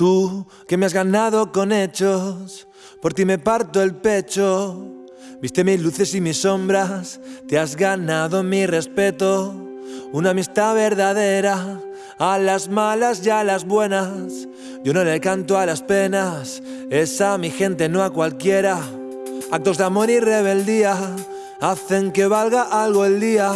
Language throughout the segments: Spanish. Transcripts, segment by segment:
Tú que me has ganado con hechos, por ti me parto el pecho. Viste mis luces y mis sombras, te has ganado mi respeto. Una amistad verdadera, a las malas y a las buenas. Yo no le canto a las penas, esa mi gente, no a cualquiera. Actos de amor y rebeldía hacen que valga algo el día.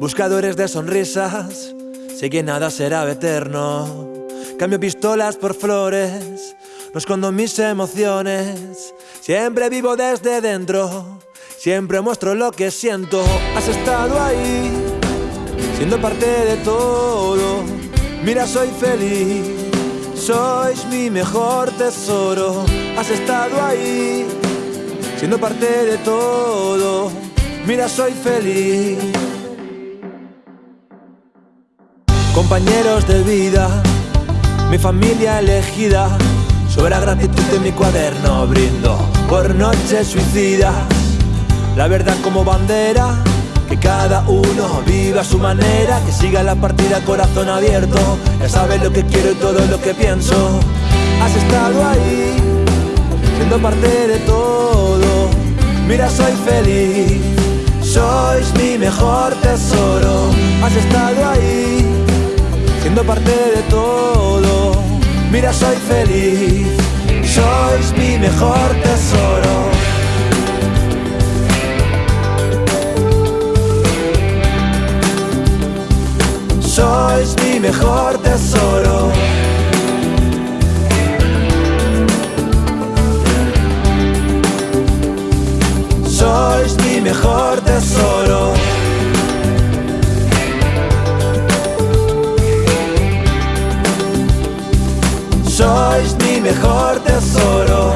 Buscadores de sonrisas, sé que nada será eterno. Cambio pistolas por flores, no escondo mis emociones. Siempre vivo desde dentro, siempre muestro lo que siento. Has estado ahí, siendo parte de todo. Mira, soy feliz, sois mi mejor tesoro. Has estado ahí, siendo parte de todo. Mira, soy feliz. Compañeros de vida mi familia elegida. Sobre gratitud en mi cuaderno brindo por noches suicidas. La verdad como bandera, que cada uno viva a su manera, que siga la partida corazón abierto. Ya sabes lo que quiero y todo lo que pienso. Has estado ahí, siendo parte de todo. Mira, soy feliz, sois mi mejor tesoro. Has estado ahí, siendo parte de todo. Mira, soy feliz, sois mi mejor tesoro. Sois mi mejor tesoro. Sois mi mejor tesoro. Mejor tesoro.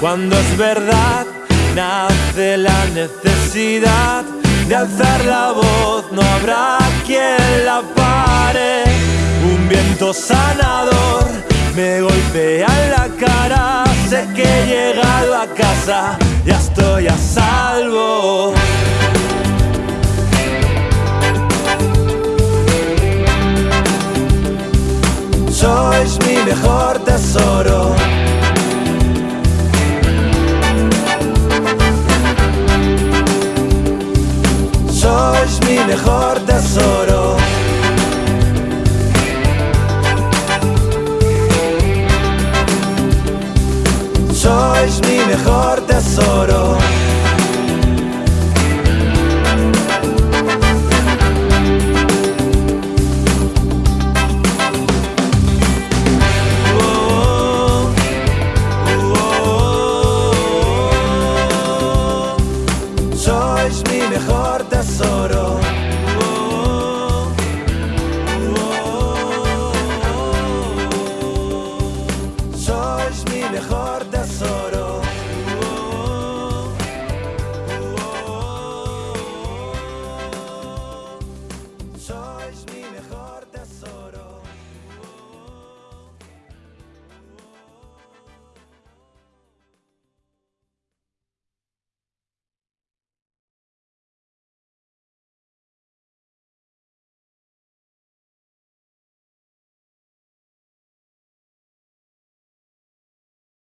Cuando es verdad, nace la necesidad de alzar la voz, no habrá quien la pare. Un viento sanador me golpea en la cara, sé que he llegado a casa ya estoy a salvo. Sois mi mejor tesoro. sois mi mejor tesoro. Sois mi mejor